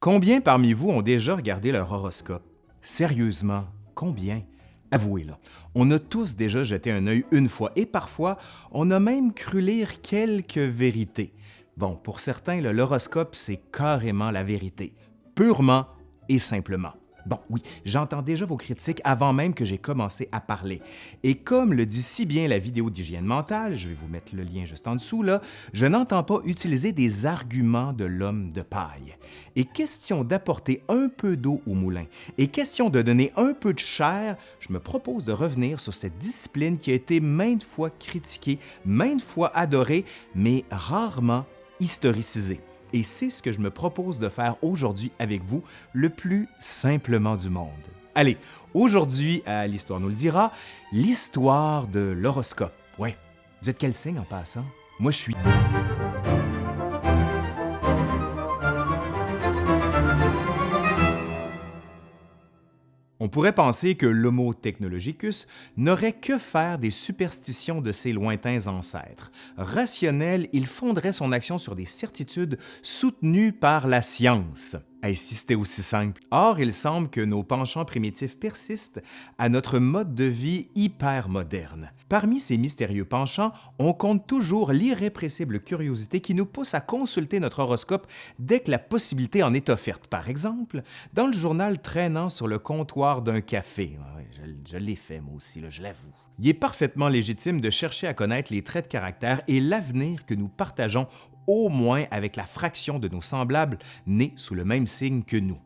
Combien parmi vous ont déjà regardé leur horoscope? Sérieusement, combien? Avouez-le, on a tous déjà jeté un œil une fois et parfois, on a même cru lire quelques vérités. Bon, pour certains, l'horoscope, c'est carrément la vérité, purement et simplement. Bon, oui, j'entends déjà vos critiques avant même que j'ai commencé à parler. Et comme le dit si bien la vidéo d'hygiène mentale, je vais vous mettre le lien juste en dessous, là, je n'entends pas utiliser des arguments de l'homme de paille. Et question d'apporter un peu d'eau au moulin, et question de donner un peu de chair, je me propose de revenir sur cette discipline qui a été maintes fois critiquée, maintes fois adorée, mais rarement historicisée. Et c'est ce que je me propose de faire aujourd'hui avec vous, le plus simplement du monde. Allez, aujourd'hui, à l'Histoire nous le dira, l'histoire de l'horoscope. Ouais, vous êtes quel signe en passant? Moi, je suis... pourrait penser que l'Homo technologicus n'aurait que faire des superstitions de ses lointains ancêtres. Rationnel, il fonderait son action sur des certitudes soutenues par la science. Est-ce c'était aussi simple? Or, il semble que nos penchants primitifs persistent à notre mode de vie hyper moderne. Parmi ces mystérieux penchants, on compte toujours l'irrépressible curiosité qui nous pousse à consulter notre horoscope dès que la possibilité en est offerte. Par exemple, dans le journal traînant sur le comptoir d'un café. je, l'ai fait moi aussi, je l'avoue. Il est parfaitement légitime de chercher à connaître les traits de caractère et l'avenir que nous partageons au moins avec la fraction de nos semblables nés sous le même signe que nous.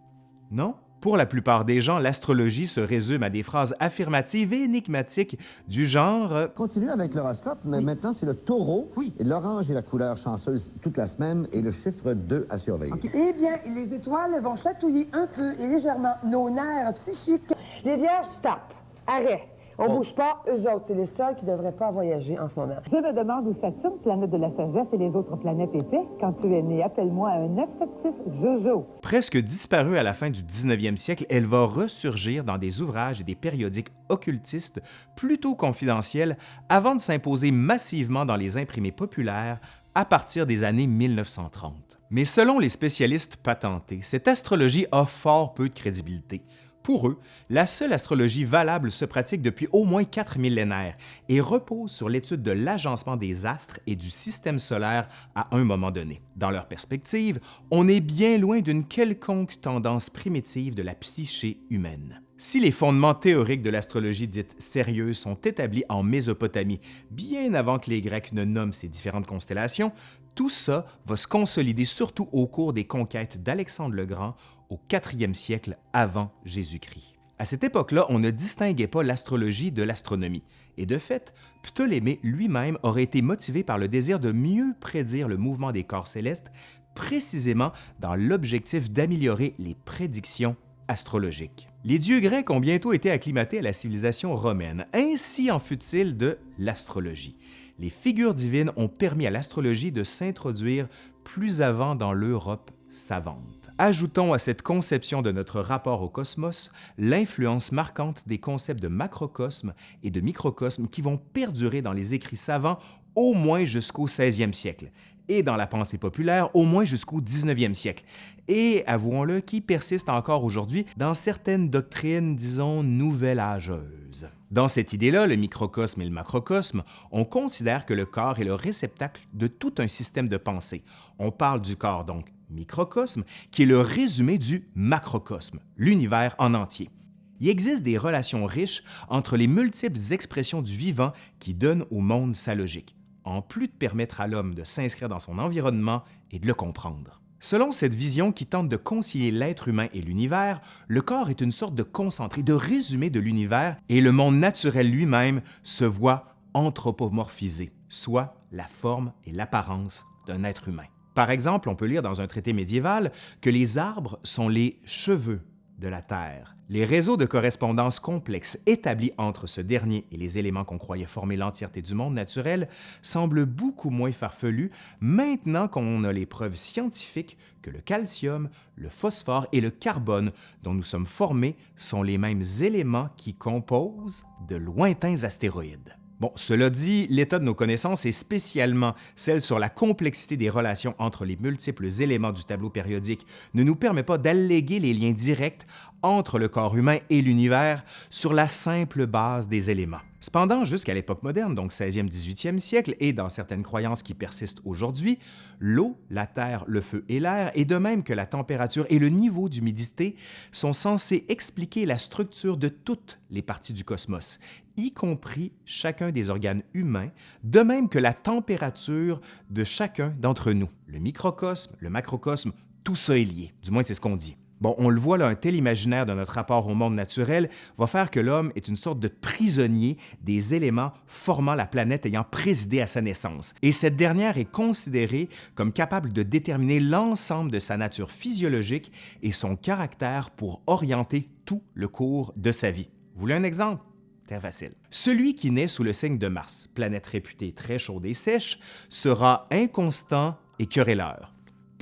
Non? Pour la plupart des gens, l'astrologie se résume à des phrases affirmatives et énigmatiques du genre euh, Continue avec l'horoscope, mais maintenant c'est le taureau. Oui. L'orange est la couleur chanceuse toute la semaine et le chiffre 2 à surveiller. Eh bien, les étoiles vont chatouiller un peu et légèrement nos nerfs psychiques. Les vierges, stop. Arrêt. On oh. bouge pas, eux autres, c'est les seuls qui devraient pas voyager en ce moment. Je me demande où Saturne, planète de la sagesse, et les autres planètes étaient. Quand tu es né, appelle-moi un 976 Jojo. Presque disparue à la fin du 19e siècle, elle va ressurgir dans des ouvrages et des périodiques occultistes plutôt confidentiels avant de s'imposer massivement dans les imprimés populaires à partir des années 1930. Mais selon les spécialistes patentés, cette astrologie a fort peu de crédibilité. Pour eux, la seule astrologie valable se pratique depuis au moins quatre millénaires et repose sur l'étude de l'agencement des astres et du système solaire à un moment donné. Dans leur perspective, on est bien loin d'une quelconque tendance primitive de la psyché humaine. Si les fondements théoriques de l'astrologie dite sérieuse sont établis en Mésopotamie, bien avant que les Grecs ne nomment ces différentes constellations, tout ça va se consolider surtout au cours des conquêtes d'Alexandre le Grand au 4e siècle avant Jésus-Christ. À cette époque-là, on ne distinguait pas l'astrologie de l'astronomie, et de fait, Ptolémée lui-même aurait été motivé par le désir de mieux prédire le mouvement des corps célestes, précisément dans l'objectif d'améliorer les prédictions astrologiques. Les dieux grecs ont bientôt été acclimatés à la civilisation romaine, ainsi en fut-il de l'astrologie. Les figures divines ont permis à l'astrologie de s'introduire plus avant dans l'Europe savante. Ajoutons à cette conception de notre rapport au cosmos l'influence marquante des concepts de macrocosme et de microcosme qui vont perdurer dans les écrits savants au moins jusqu'au 16e siècle et dans la pensée populaire au moins jusqu'au 19e siècle, et, avouons-le, qui persiste encore aujourd'hui dans certaines doctrines, disons, nouvelle âgeuses. Dans cette idée-là, le microcosme et le macrocosme, on considère que le corps est le réceptacle de tout un système de pensée. On parle du corps donc microcosme, qui est le résumé du macrocosme, l'univers en entier. Il existe des relations riches entre les multiples expressions du vivant qui donnent au monde sa logique, en plus de permettre à l'homme de s'inscrire dans son environnement et de le comprendre. Selon cette vision qui tente de concilier l'être humain et l'univers, le corps est une sorte de concentré, de résumé de l'univers et le monde naturel lui-même se voit anthropomorphisé, soit la forme et l'apparence d'un être humain. Par exemple, on peut lire dans un traité médiéval que les arbres sont les cheveux de la Terre. Les réseaux de correspondance complexes établis entre ce dernier et les éléments qu'on croyait former l'entièreté du monde naturel semblent beaucoup moins farfelus maintenant qu'on a les preuves scientifiques que le calcium, le phosphore et le carbone dont nous sommes formés sont les mêmes éléments qui composent de lointains astéroïdes. Bon, cela dit, l'état de nos connaissances, et spécialement celle sur la complexité des relations entre les multiples éléments du tableau périodique, ne nous permet pas d'alléguer les liens directs entre le corps humain et l'univers sur la simple base des éléments. Cependant, jusqu'à l'époque moderne, donc 16e, 18e siècle, et dans certaines croyances qui persistent aujourd'hui, l'eau, la terre, le feu et l'air, et de même que la température et le niveau d'humidité, sont censés expliquer la structure de toutes les parties du cosmos, y compris chacun des organes humains, de même que la température de chacun d'entre nous. Le microcosme, le macrocosme, tout ça est lié, du moins c'est ce qu'on dit. Bon, on le voit là, un tel imaginaire de notre rapport au monde naturel va faire que l'homme est une sorte de prisonnier des éléments formant la planète ayant présidé à sa naissance. Et cette dernière est considérée comme capable de déterminer l'ensemble de sa nature physiologique et son caractère pour orienter tout le cours de sa vie. Vous voulez un exemple? Très facile. Celui qui naît sous le signe de Mars, planète réputée très chaude et sèche, sera inconstant et querelleur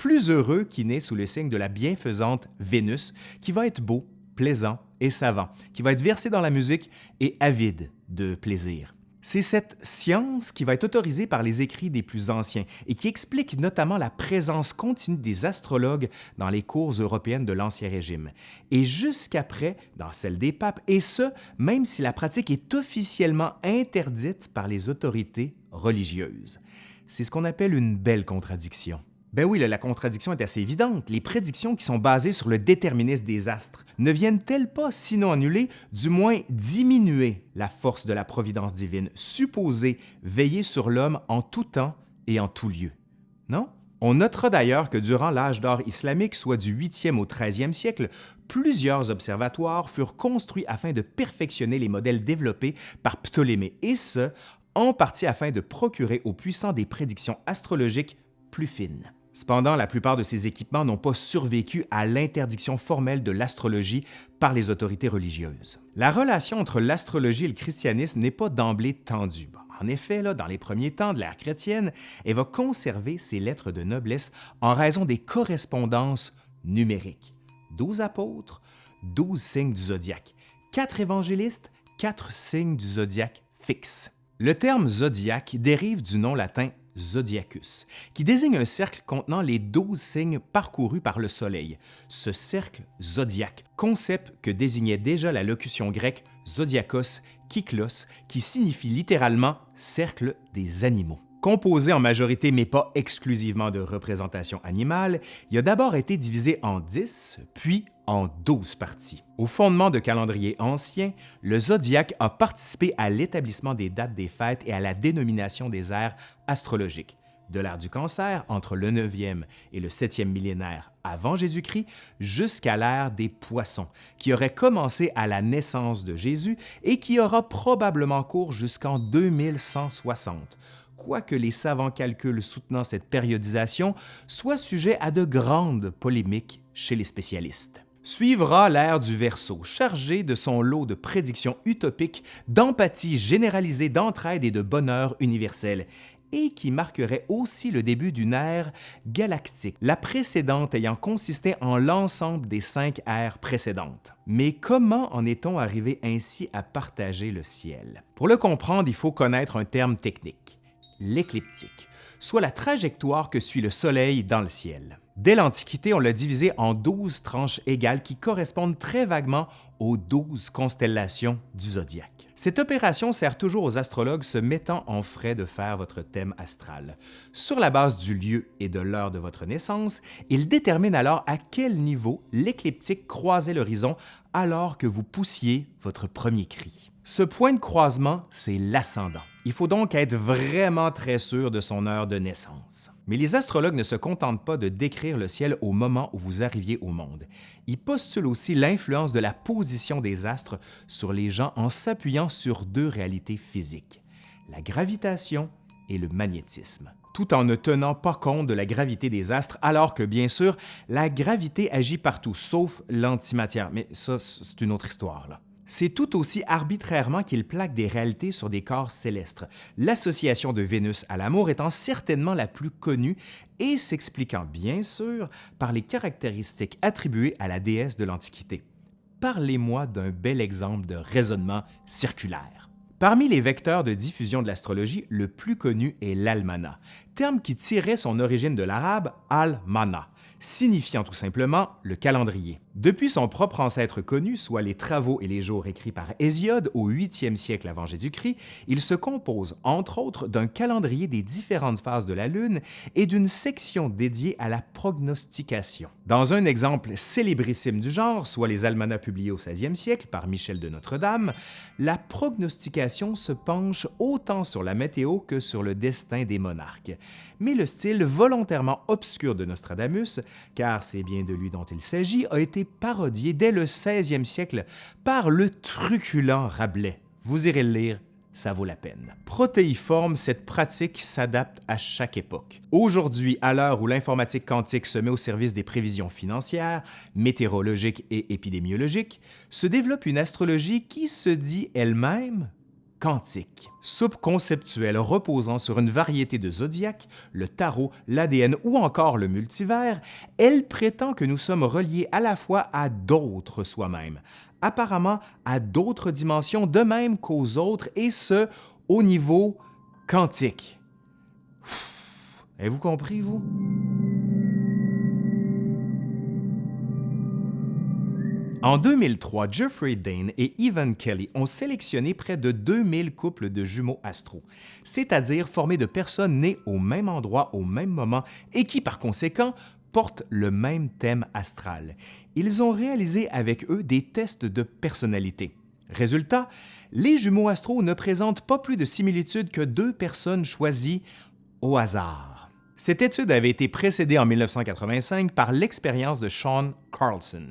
plus heureux qui naît sous le signe de la bienfaisante Vénus, qui va être beau, plaisant et savant, qui va être versé dans la musique et avide de plaisir. C'est cette science qui va être autorisée par les écrits des plus anciens et qui explique notamment la présence continue des astrologues dans les cours européennes de l'Ancien Régime, et jusqu'après dans celle des papes, et ce, même si la pratique est officiellement interdite par les autorités religieuses. C'est ce qu'on appelle une belle contradiction. Ben oui, la contradiction est assez évidente. Les prédictions qui sont basées sur le déterminisme des astres ne viennent-elles pas, sinon annuler, du moins diminuer la force de la providence divine, supposée veiller sur l'homme en tout temps et en tout lieu? Non? On notera d'ailleurs que durant l'âge d'or islamique, soit du 8e au 13e siècle, plusieurs observatoires furent construits afin de perfectionner les modèles développés par Ptolémée, et ce, en partie afin de procurer aux puissants des prédictions astrologiques plus fines. Cependant, la plupart de ces équipements n'ont pas survécu à l'interdiction formelle de l'astrologie par les autorités religieuses. La relation entre l'astrologie et le christianisme n'est pas d'emblée tendue. En effet, dans les premiers temps de l'ère chrétienne, elle va conserver ses lettres de noblesse en raison des correspondances numériques. Douze apôtres, douze signes du zodiaque, quatre évangélistes, quatre signes du zodiaque fixes. Le terme zodiaque dérive du nom latin zodiacus, qui désigne un cercle contenant les douze signes parcourus par le Soleil. Ce cercle zodiaque, concept que désignait déjà la locution grecque zodiakos, kyklos, qui signifie littéralement cercle des animaux. Composé en majorité mais pas exclusivement de représentations animales, il a d'abord été divisé en dix, puis en douze parties. Au fondement de calendrier ancien, le zodiaque a participé à l'établissement des dates des fêtes et à la dénomination des ères astrologiques. De l'ère du cancer, entre le 9e et le 7e millénaire avant Jésus-Christ, jusqu'à l'ère des poissons, qui aurait commencé à la naissance de Jésus et qui aura probablement cours jusqu'en 2160 quoique les savants calculs soutenant cette périodisation soient sujets à de grandes polémiques chez les spécialistes. Suivra l'ère du Verseau, chargé de son lot de prédictions utopiques, d'empathie généralisée, d'entraide et de bonheur universel, et qui marquerait aussi le début d'une ère galactique, la précédente ayant consisté en l'ensemble des cinq ères précédentes. Mais comment en est-on arrivé ainsi à partager le ciel? Pour le comprendre, il faut connaître un terme technique l'écliptique, soit la trajectoire que suit le Soleil dans le ciel. Dès l'Antiquité, on l'a divisé en douze tranches égales qui correspondent très vaguement aux douze constellations du zodiaque. Cette opération sert toujours aux astrologues se mettant en frais de faire votre thème astral. Sur la base du lieu et de l'heure de votre naissance, ils déterminent alors à quel niveau l'écliptique croisait l'horizon alors que vous poussiez votre premier cri. Ce point de croisement, c'est l'ascendant. Il faut donc être vraiment très sûr de son heure de naissance. Mais les astrologues ne se contentent pas de décrire le ciel au moment où vous arriviez au monde. Ils postulent aussi l'influence de la position des astres sur les gens en s'appuyant sur deux réalités physiques, la gravitation et le magnétisme tout en ne tenant pas compte de la gravité des astres, alors que, bien sûr, la gravité agit partout, sauf l'antimatière. Mais ça, c'est une autre histoire. Là. C'est tout aussi arbitrairement qu'il plaque des réalités sur des corps célestes, l'association de Vénus à l'amour étant certainement la plus connue et s'expliquant bien sûr par les caractéristiques attribuées à la déesse de l'Antiquité. Parlez-moi d'un bel exemple de raisonnement circulaire. Parmi les vecteurs de diffusion de l'astrologie, le plus connu est l'almanach, terme qui tirait son origine de l'arabe al-mana, signifiant tout simplement le calendrier. Depuis son propre ancêtre connu, soit les travaux et les jours écrits par Hésiode au 8e siècle avant Jésus-Christ, il se compose entre autres d'un calendrier des différentes phases de la Lune et d'une section dédiée à la prognostication. Dans un exemple célébrissime du genre, soit les almanachs publiés au 16e siècle par Michel de Notre-Dame, la prognostication se penche autant sur la météo que sur le destin des monarques. Mais le style volontairement obscur de Nostradamus, car c'est bien de lui dont il s'agit, a été parodié dès le 16e siècle par le truculent Rabelais. Vous irez le lire, ça vaut la peine. Protéiforme, cette pratique s'adapte à chaque époque. Aujourd'hui, à l'heure où l'informatique quantique se met au service des prévisions financières, météorologiques et épidémiologiques, se développe une astrologie qui se dit elle-même quantique. Soupe conceptuelle reposant sur une variété de zodiaques, le tarot, l'ADN ou encore le multivers, elle prétend que nous sommes reliés à la fois à d'autres soi-même, apparemment à d'autres dimensions de même qu'aux autres, et ce, au niveau quantique. Avez-vous compris, vous? En 2003, Jeffrey Dane et Evan Kelly ont sélectionné près de 2000 couples de jumeaux astro, c'est-à-dire formés de personnes nées au même endroit au même moment et qui, par conséquent, portent le même thème astral. Ils ont réalisé avec eux des tests de personnalité. Résultat, les jumeaux astro ne présentent pas plus de similitudes que deux personnes choisies au hasard. Cette étude avait été précédée en 1985 par l'expérience de Sean Carlson.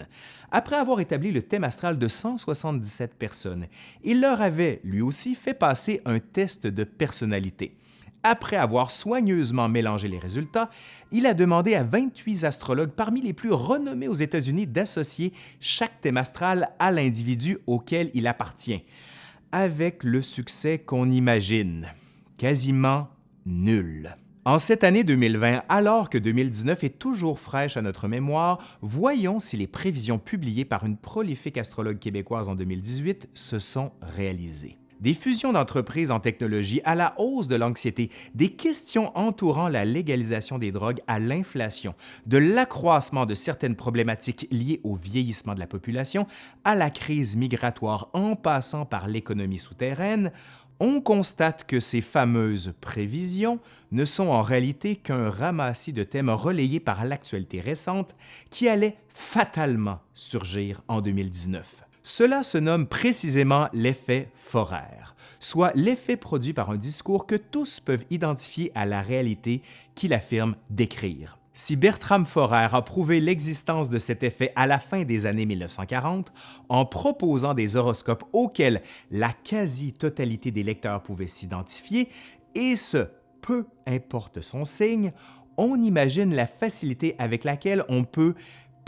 Après avoir établi le thème astral de 177 personnes, il leur avait, lui aussi, fait passer un test de personnalité. Après avoir soigneusement mélangé les résultats, il a demandé à 28 astrologues parmi les plus renommés aux États-Unis d'associer chaque thème astral à l'individu auquel il appartient, avec le succès qu'on imagine, quasiment nul. En cette année 2020, alors que 2019 est toujours fraîche à notre mémoire, voyons si les prévisions publiées par une prolifique astrologue québécoise en 2018 se sont réalisées. Des fusions d'entreprises en technologie à la hausse de l'anxiété, des questions entourant la légalisation des drogues à l'inflation, de l'accroissement de certaines problématiques liées au vieillissement de la population, à la crise migratoire en passant par l'économie souterraine, on constate que ces fameuses prévisions ne sont en réalité qu'un ramassis de thèmes relayés par l'actualité récente qui allait fatalement surgir en 2019. Cela se nomme précisément l'effet foraire, soit l'effet produit par un discours que tous peuvent identifier à la réalité qu'il affirme décrire. Si Bertram Forer a prouvé l'existence de cet effet à la fin des années 1940 en proposant des horoscopes auxquels la quasi-totalité des lecteurs pouvaient s'identifier, et ce, peu importe son signe, on imagine la facilité avec laquelle on peut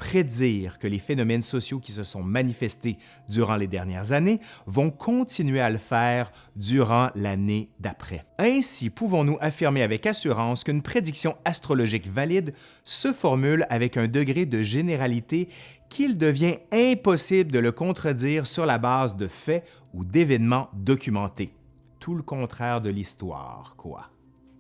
prédire que les phénomènes sociaux qui se sont manifestés durant les dernières années vont continuer à le faire durant l'année d'après. Ainsi, pouvons-nous affirmer avec assurance qu'une prédiction astrologique valide se formule avec un degré de généralité qu'il devient impossible de le contredire sur la base de faits ou d'événements documentés. Tout le contraire de l'histoire, quoi.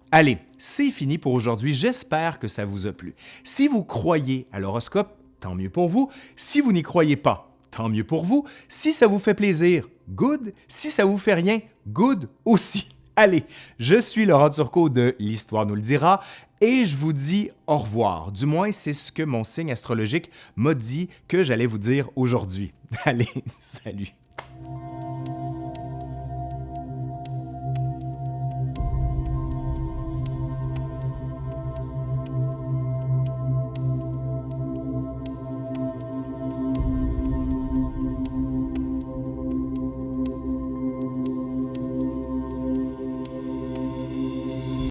Allez, c'est fini pour aujourd'hui. J'espère que ça vous a plu. Si vous croyez à l'horoscope, tant mieux pour vous. Si vous n'y croyez pas, tant mieux pour vous. Si ça vous fait plaisir, good. Si ça vous fait rien, good aussi. Allez, je suis Laurent Turcot de L'Histoire nous le dira et je vous dis au revoir. Du moins, c'est ce que mon signe astrologique m'a dit que j'allais vous dire aujourd'hui. Allez, salut.